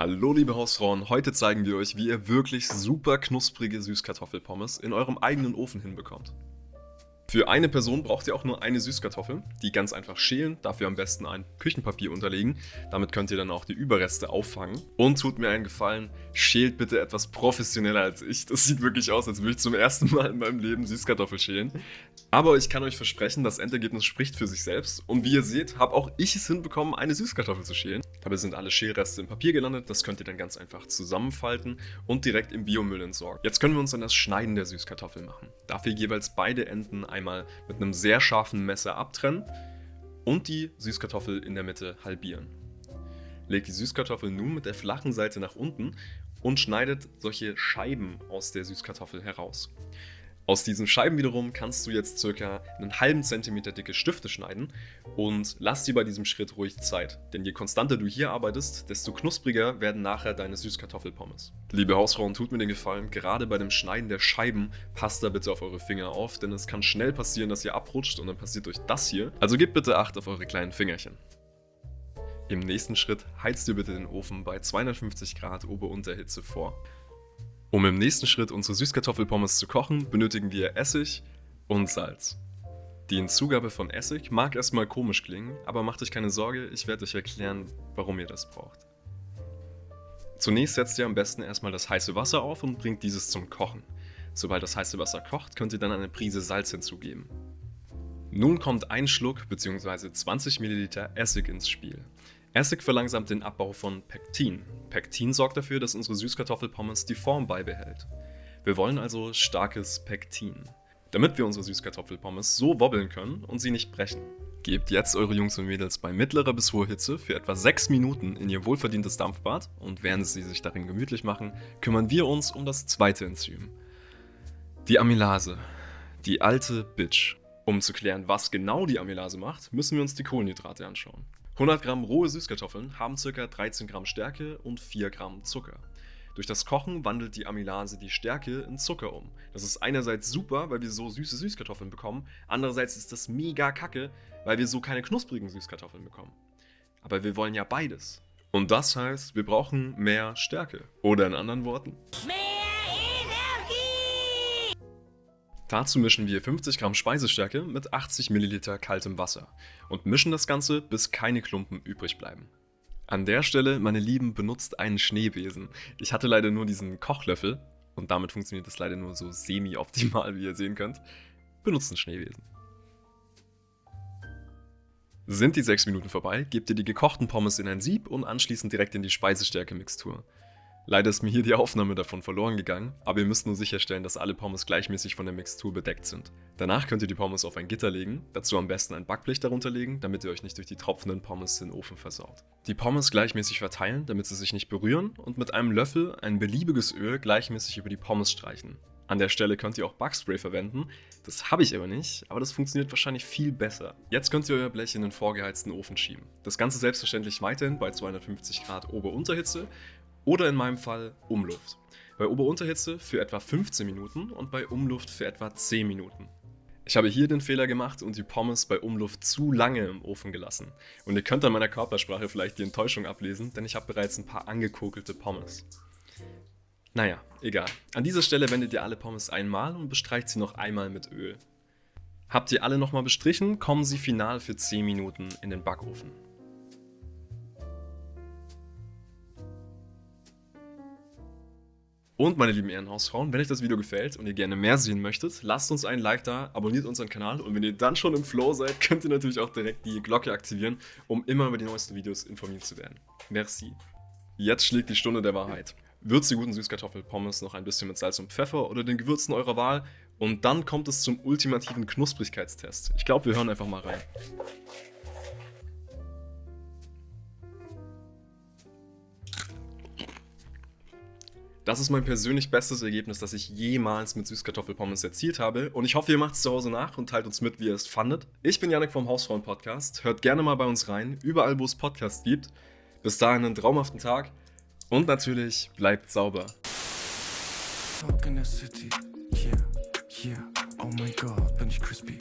Hallo liebe Hausfrauen, heute zeigen wir euch, wie ihr wirklich super knusprige Süßkartoffelpommes in eurem eigenen Ofen hinbekommt. Für eine Person braucht ihr auch nur eine Süßkartoffel, die ganz einfach schälen, dafür am besten ein Küchenpapier unterlegen, damit könnt ihr dann auch die Überreste auffangen. Und tut mir einen Gefallen, schält bitte etwas professioneller als ich, das sieht wirklich aus, als würde ich zum ersten Mal in meinem Leben Süßkartoffel schälen. Aber ich kann euch versprechen, das Endergebnis spricht für sich selbst und wie ihr seht, habe auch ich es hinbekommen, eine Süßkartoffel zu schälen. Dabei sind alle Schälreste im Papier gelandet, das könnt ihr dann ganz einfach zusammenfalten und direkt im Biomüll entsorgen. Jetzt können wir uns an das Schneiden der Süßkartoffel machen. Dafür jeweils beide Enden ein einmal mit einem sehr scharfen Messer abtrennen und die Süßkartoffel in der Mitte halbieren. Legt die Süßkartoffel nun mit der flachen Seite nach unten und schneidet solche Scheiben aus der Süßkartoffel heraus. Aus diesen Scheiben wiederum kannst du jetzt circa einen halben Zentimeter dicke Stifte schneiden und lass dir bei diesem Schritt ruhig Zeit, denn je konstanter du hier arbeitest, desto knuspriger werden nachher deine Süßkartoffelpommes. Liebe Hausfrauen, tut mir den Gefallen, gerade bei dem Schneiden der Scheiben passt da bitte auf eure Finger auf, denn es kann schnell passieren, dass ihr abrutscht und dann passiert euch das hier. Also gebt bitte Acht auf eure kleinen Fingerchen. Im nächsten Schritt heizt ihr bitte den Ofen bei 250 Grad Ober-Unterhitze vor. Um im nächsten Schritt unsere Süßkartoffelpommes zu kochen, benötigen wir Essig und Salz. Die Hinzugabe von Essig mag erstmal komisch klingen, aber macht euch keine Sorge, ich werde euch erklären, warum ihr das braucht. Zunächst setzt ihr am besten erstmal das heiße Wasser auf und bringt dieses zum Kochen. Sobald das heiße Wasser kocht, könnt ihr dann eine Prise Salz hinzugeben. Nun kommt ein Schluck bzw. 20 ml Essig ins Spiel. Essig verlangsamt den Abbau von Pektin. Pektin sorgt dafür, dass unsere Süßkartoffelpommes die Form beibehält. Wir wollen also starkes Pektin, damit wir unsere Süßkartoffelpommes so wobbeln können und sie nicht brechen. Gebt jetzt eure Jungs und Mädels bei mittlerer bis hoher Hitze für etwa 6 Minuten in ihr wohlverdientes Dampfbad und während sie sich darin gemütlich machen, kümmern wir uns um das zweite Enzym. Die Amylase. Die alte Bitch. Um zu klären, was genau die Amylase macht, müssen wir uns die Kohlenhydrate anschauen. 100 Gramm rohe Süßkartoffeln haben ca. 13 Gramm Stärke und 4 Gramm Zucker. Durch das Kochen wandelt die Amylase die Stärke in Zucker um. Das ist einerseits super, weil wir so süße Süßkartoffeln bekommen, andererseits ist das mega kacke, weil wir so keine knusprigen Süßkartoffeln bekommen. Aber wir wollen ja beides. Und das heißt, wir brauchen mehr Stärke. Oder in anderen Worten, mehr Dazu mischen wir 50 Gramm Speisestärke mit 80 Milliliter kaltem Wasser und mischen das Ganze, bis keine Klumpen übrig bleiben. An der Stelle, meine Lieben, benutzt einen Schneebesen. Ich hatte leider nur diesen Kochlöffel und damit funktioniert das leider nur so semi-optimal, wie ihr sehen könnt. Benutzt einen Schneebesen. Sind die 6 Minuten vorbei, gebt ihr die gekochten Pommes in ein Sieb und anschließend direkt in die Speisestärke-Mixtur. Leider ist mir hier die Aufnahme davon verloren gegangen, aber ihr müsst nur sicherstellen, dass alle Pommes gleichmäßig von der Mixtur bedeckt sind. Danach könnt ihr die Pommes auf ein Gitter legen, dazu am besten ein Backblech darunter legen, damit ihr euch nicht durch die tropfenden Pommes den Ofen versaut. Die Pommes gleichmäßig verteilen, damit sie sich nicht berühren und mit einem Löffel ein beliebiges Öl gleichmäßig über die Pommes streichen. An der Stelle könnt ihr auch Backspray verwenden, das habe ich aber nicht, aber das funktioniert wahrscheinlich viel besser. Jetzt könnt ihr euer Blech in den vorgeheizten Ofen schieben. Das Ganze selbstverständlich weiterhin bei 250 Grad Ober-Unterhitze oder in meinem Fall Umluft. Bei Ober-Unterhitze für etwa 15 Minuten und bei Umluft für etwa 10 Minuten. Ich habe hier den Fehler gemacht und die Pommes bei Umluft zu lange im Ofen gelassen. Und ihr könnt an meiner Körpersprache vielleicht die Enttäuschung ablesen, denn ich habe bereits ein paar angekokelte Pommes. Naja, egal. An dieser Stelle wendet ihr alle Pommes einmal und bestreicht sie noch einmal mit Öl. Habt ihr alle nochmal bestrichen, kommen sie final für 10 Minuten in den Backofen. Und meine lieben Ehrenhausfrauen, wenn euch das Video gefällt und ihr gerne mehr sehen möchtet, lasst uns einen Like da, abonniert unseren Kanal und wenn ihr dann schon im Flow seid, könnt ihr natürlich auch direkt die Glocke aktivieren, um immer über die neuesten Videos informiert zu werden. Merci. Jetzt schlägt die Stunde der Wahrheit. Würzt die guten Süßkartoffelpommes noch ein bisschen mit Salz und Pfeffer oder den Gewürzen eurer Wahl und dann kommt es zum ultimativen Knusprigkeitstest. Ich glaube, wir hören einfach mal rein. Das ist mein persönlich bestes Ergebnis, das ich jemals mit Süßkartoffelpommes erzielt habe. Und ich hoffe, ihr macht es zu Hause nach und teilt uns mit, wie ihr es fandet. Ich bin Janik vom Hausfrauen Podcast. Hört gerne mal bei uns rein, überall, wo es Podcasts gibt. Bis dahin einen traumhaften Tag und natürlich bleibt sauber. Talk in the city, yeah, yeah. Oh my god, bin ich crispy.